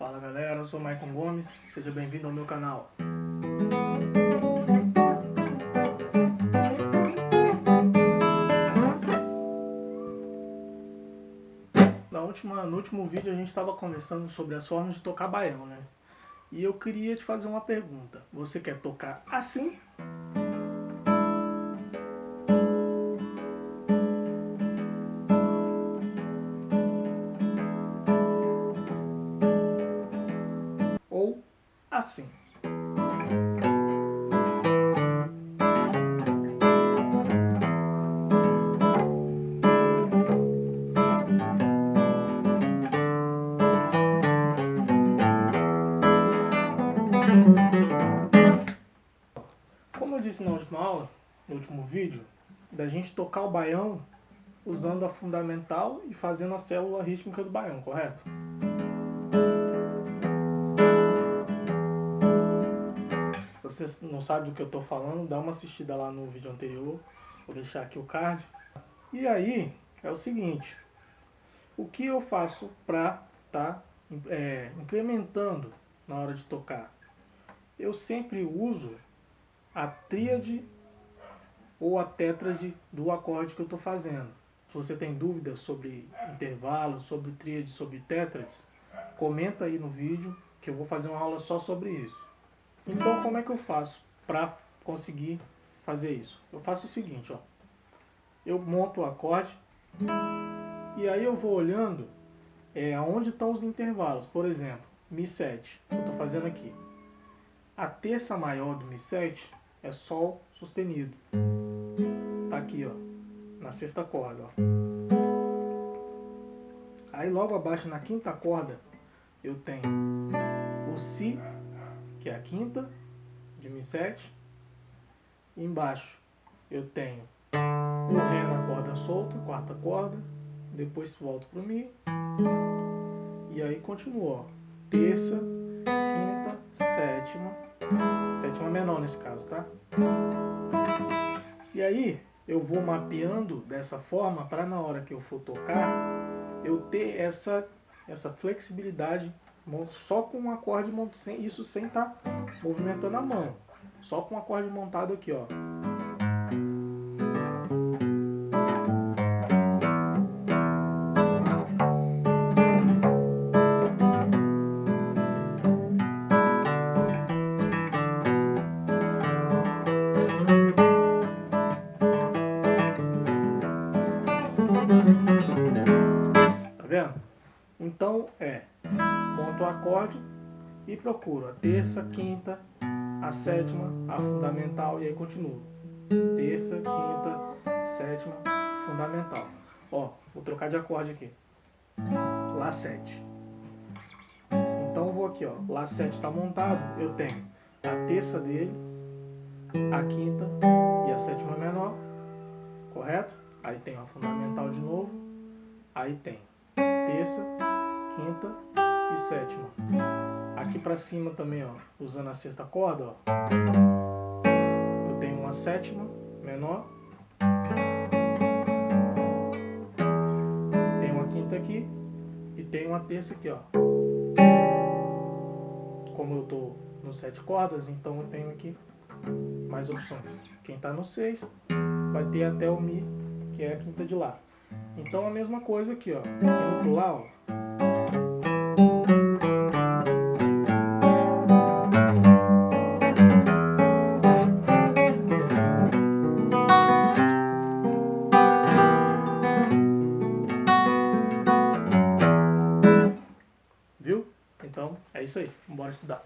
Fala galera, eu sou Maicon Gomes, seja bem-vindo ao meu canal. Na última, no último vídeo a gente estava conversando sobre as formas de tocar baião, né? E eu queria te fazer uma pergunta. Você quer tocar assim? Assim? Como eu disse na última aula, no último vídeo, da gente tocar o baião usando a fundamental e fazendo a célula rítmica do baião, correto? Você não sabe do que eu estou falando, dá uma assistida lá no vídeo anterior, vou deixar aqui o card. E aí, é o seguinte, o que eu faço para tá, é, incrementando na hora de tocar? Eu sempre uso a tríade ou a tétrade do acorde que eu estou fazendo. Se você tem dúvidas sobre intervalos, sobre tríade, sobre tétrades, comenta aí no vídeo que eu vou fazer uma aula só sobre isso. Então como é que eu faço para conseguir fazer isso? Eu faço o seguinte, ó. Eu monto o acorde e aí eu vou olhando é, onde estão os intervalos. Por exemplo, Mi7, eu estou fazendo aqui. A terça maior do Mi7 é Sol sustenido. Tá aqui, ó, na sexta corda, ó. Aí logo abaixo na quinta corda eu tenho 7. Embaixo eu tenho o Ré na corda solta, quarta corda, depois volto para o Mi, e aí continua, ó, terça, quinta, sétima, sétima menor nesse caso, tá? E aí eu vou mapeando dessa forma para na hora que eu for tocar, eu ter essa, essa flexibilidade só com um acorde, isso sem estar tá movimentando a mão. Só com acorde montado aqui, ó. Tá vendo? Então é, monto o acorde e procuro a terça, quinta, a sétima, a fundamental e aí continuo. Terça, quinta, sétima, fundamental. Ó, vou trocar de acorde aqui. Lá 7. Então eu vou aqui, ó. Lá 7 está montado, eu tenho a terça dele, a quinta e a sétima menor, correto? Aí tem a fundamental de novo, aí tem terça, quinta e sétima. Aqui pra cima também, ó, usando a sexta corda, ó, eu tenho uma sétima menor, tenho uma quinta aqui e tenho uma terça aqui, ó. Como eu tô no sete cordas, então eu tenho aqui mais opções. Quem tá no seis vai ter até o Mi que é a quinta de Lá. Então a mesma coisa aqui, ó. Indo pro Lá, ó. É isso aí. Bora estudar.